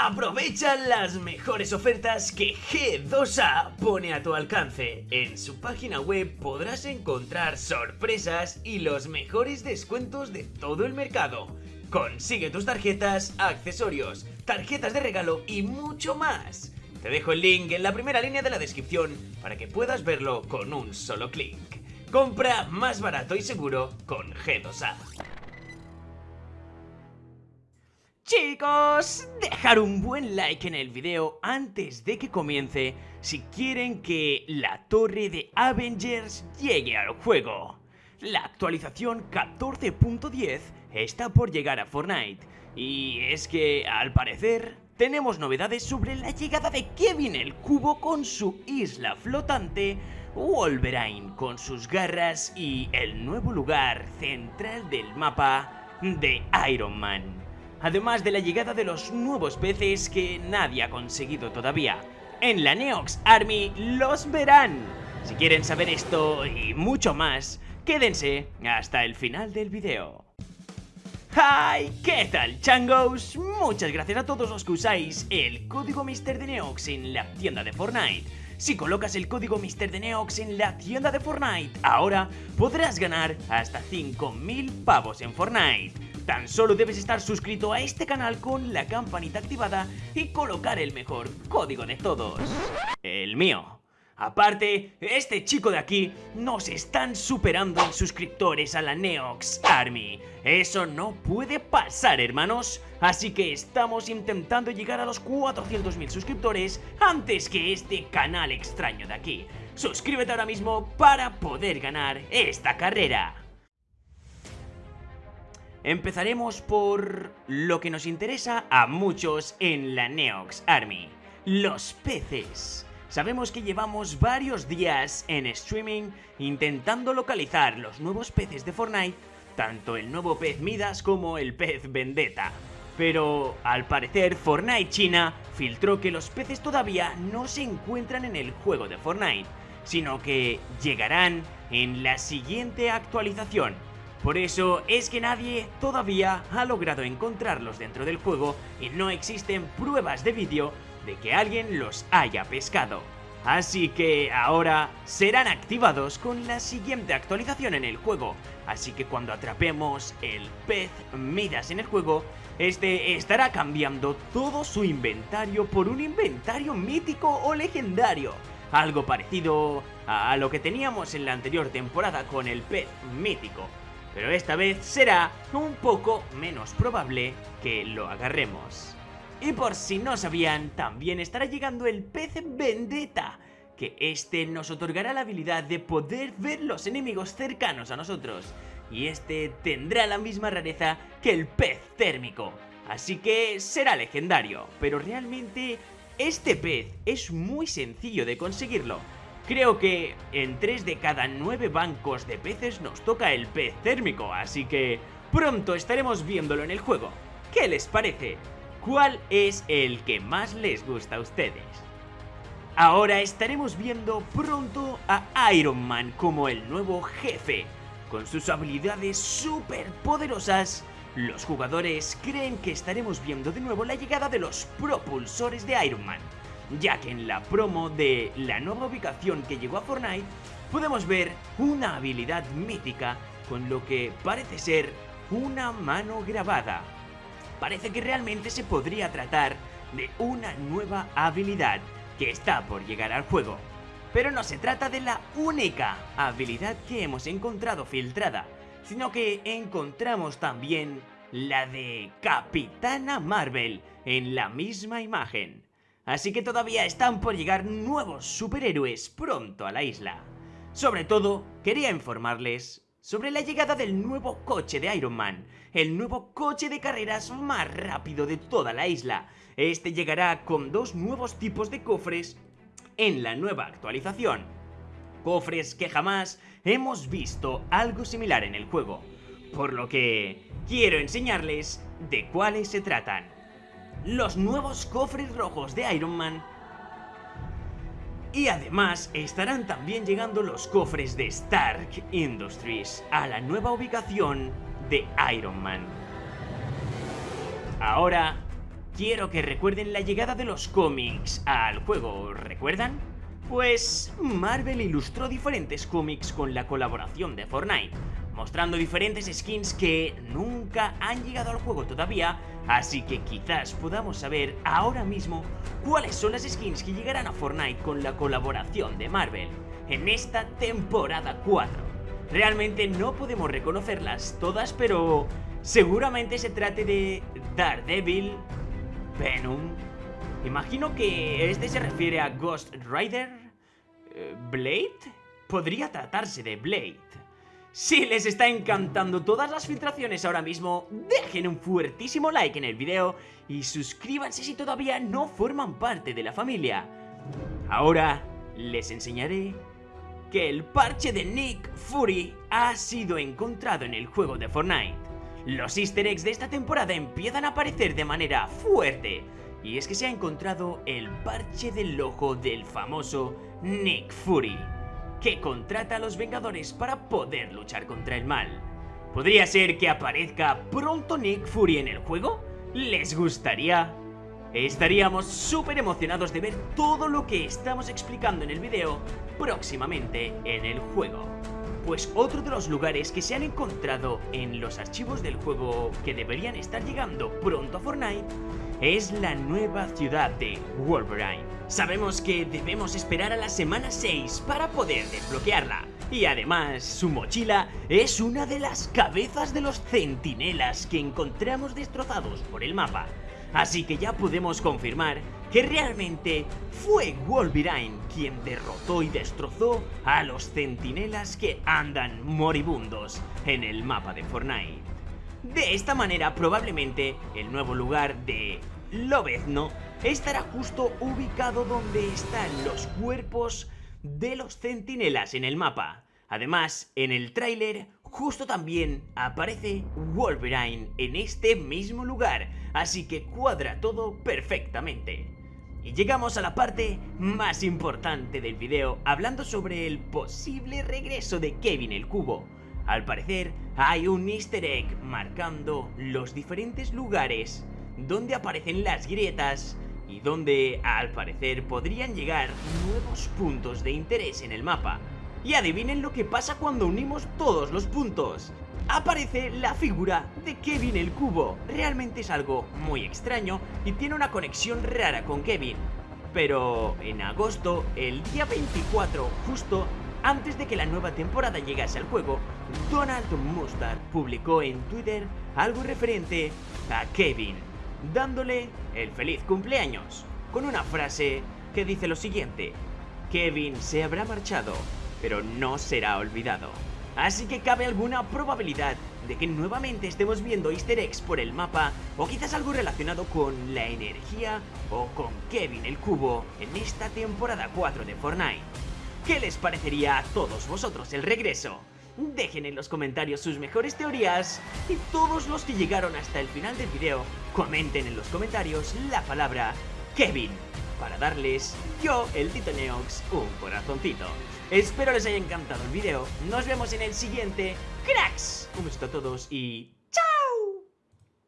Aprovecha las mejores ofertas que G2A pone a tu alcance. En su página web podrás encontrar sorpresas y los mejores descuentos de todo el mercado. Consigue tus tarjetas, accesorios, tarjetas de regalo y mucho más. Te dejo el link en la primera línea de la descripción para que puedas verlo con un solo clic. Compra más barato y seguro con G2A. Chicos, dejar un buen like en el video antes de que comience si quieren que la torre de Avengers llegue al juego. La actualización 14.10 está por llegar a Fortnite y es que, al parecer, tenemos novedades sobre la llegada de Kevin el Cubo con su isla flotante, Wolverine con sus garras y el nuevo lugar central del mapa de Iron Man además de la llegada de los nuevos peces que nadie ha conseguido todavía. En la Neox Army los verán. Si quieren saber esto y mucho más, quédense hasta el final del video. ¡Hi! ¿Qué tal, changos? Muchas gracias a todos los que usáis el código Mister de Neox en la tienda de Fortnite. Si colocas el código Mister de Neox en la tienda de Fortnite, ahora podrás ganar hasta 5.000 pavos en Fortnite. Tan solo debes estar suscrito a este canal con la campanita activada y colocar el mejor código de todos. El mío. Aparte, este chico de aquí nos están superando en suscriptores a la Neox Army. Eso no puede pasar, hermanos. Así que estamos intentando llegar a los 400.000 suscriptores antes que este canal extraño de aquí. Suscríbete ahora mismo para poder ganar esta carrera. Empezaremos por lo que nos interesa a muchos en la Neox Army, los peces. Sabemos que llevamos varios días en streaming intentando localizar los nuevos peces de Fortnite, tanto el nuevo pez Midas como el pez Vendetta. Pero al parecer Fortnite China filtró que los peces todavía no se encuentran en el juego de Fortnite, sino que llegarán en la siguiente actualización por eso es que nadie todavía ha logrado encontrarlos dentro del juego y no existen pruebas de vídeo de que alguien los haya pescado. Así que ahora serán activados con la siguiente actualización en el juego, así que cuando atrapemos el pez Midas en el juego, este estará cambiando todo su inventario por un inventario mítico o legendario, algo parecido a lo que teníamos en la anterior temporada con el pez mítico pero esta vez será un poco menos probable que lo agarremos. Y por si no sabían, también estará llegando el pez Vendetta, que este nos otorgará la habilidad de poder ver los enemigos cercanos a nosotros. Y este tendrá la misma rareza que el pez térmico, así que será legendario. Pero realmente este pez es muy sencillo de conseguirlo, Creo que en 3 de cada 9 bancos de peces nos toca el pez térmico, así que pronto estaremos viéndolo en el juego. ¿Qué les parece? ¿Cuál es el que más les gusta a ustedes? Ahora estaremos viendo pronto a Iron Man como el nuevo jefe. Con sus habilidades súper poderosas, los jugadores creen que estaremos viendo de nuevo la llegada de los propulsores de Iron Man ya que en la promo de la nueva ubicación que llegó a Fortnite podemos ver una habilidad mítica con lo que parece ser una mano grabada. Parece que realmente se podría tratar de una nueva habilidad que está por llegar al juego. Pero no se trata de la única habilidad que hemos encontrado filtrada, sino que encontramos también la de Capitana Marvel en la misma imagen. Así que todavía están por llegar nuevos superhéroes pronto a la isla. Sobre todo, quería informarles sobre la llegada del nuevo coche de Iron Man, el nuevo coche de carreras más rápido de toda la isla. Este llegará con dos nuevos tipos de cofres en la nueva actualización. Cofres que jamás hemos visto algo similar en el juego, por lo que quiero enseñarles de cuáles se tratan los nuevos cofres rojos de Iron Man y además estarán también llegando los cofres de Stark Industries a la nueva ubicación de Iron Man. Ahora, quiero que recuerden la llegada de los cómics al juego, ¿recuerdan? Pues Marvel ilustró diferentes cómics con la colaboración de Fortnite, mostrando diferentes skins que nunca han llegado al juego todavía, así que quizás podamos saber ahora mismo cuáles son las skins que llegarán a Fortnite con la colaboración de Marvel en esta temporada 4. Realmente no podemos reconocerlas todas, pero seguramente se trate de Daredevil, Venom, Imagino que este se refiere a Ghost Rider, eh, Blade, podría tratarse de Blade. Si les está encantando todas las filtraciones ahora mismo, dejen un fuertísimo like en el video y suscríbanse si todavía no forman parte de la familia. Ahora les enseñaré que el parche de Nick Fury ha sido encontrado en el juego de Fortnite. Los easter eggs de esta temporada empiezan a aparecer de manera fuerte, y es que se ha encontrado el parche del ojo del famoso Nick Fury, que contrata a los Vengadores para poder luchar contra el mal. ¿Podría ser que aparezca pronto Nick Fury en el juego? ¿Les gustaría? Estaríamos súper emocionados de ver todo lo que estamos explicando en el video próximamente en el juego. Pues otro de los lugares que se han encontrado en los archivos del juego que deberían estar llegando pronto a Fortnite es la nueva ciudad de Wolverine. Sabemos que debemos esperar a la semana 6 para poder desbloquearla. Y además, su mochila es una de las cabezas de los centinelas que encontramos destrozados por el mapa. Así que ya podemos confirmar que realmente fue Wolverine quien derrotó y destrozó a los centinelas que andan moribundos en el mapa de Fortnite. De esta manera probablemente el nuevo lugar de Lobezno estará justo ubicado donde están los cuerpos de los centinelas en el mapa. Además, en el tráiler justo también aparece Wolverine en este mismo lugar, así que cuadra todo perfectamente. Y llegamos a la parte más importante del video, hablando sobre el posible regreso de Kevin el Cubo. Al parecer, hay un easter egg marcando los diferentes lugares donde aparecen las grietas y donde, al parecer, podrían llegar nuevos puntos de interés en el mapa. Y adivinen lo que pasa cuando unimos todos los puntos. Aparece la figura de Kevin el Cubo. Realmente es algo muy extraño y tiene una conexión rara con Kevin. Pero en agosto, el día 24, justo antes de que la nueva temporada llegase al juego, Donald Mustard publicó en Twitter algo referente a Kevin, dándole el feliz cumpleaños, con una frase que dice lo siguiente, Kevin se habrá marchado, pero no será olvidado. Así que cabe alguna probabilidad de que nuevamente estemos viendo easter eggs por el mapa o quizás algo relacionado con la energía o con Kevin el Cubo en esta temporada 4 de Fortnite. ¿Qué les parecería a todos vosotros el regreso? Dejen en los comentarios sus mejores teorías y todos los que llegaron hasta el final del video comenten en los comentarios la palabra Kevin para darles yo, el Tito Neox, un corazoncito. Espero les haya encantado el video, nos vemos en el siguiente, cracks. Un besito a todos y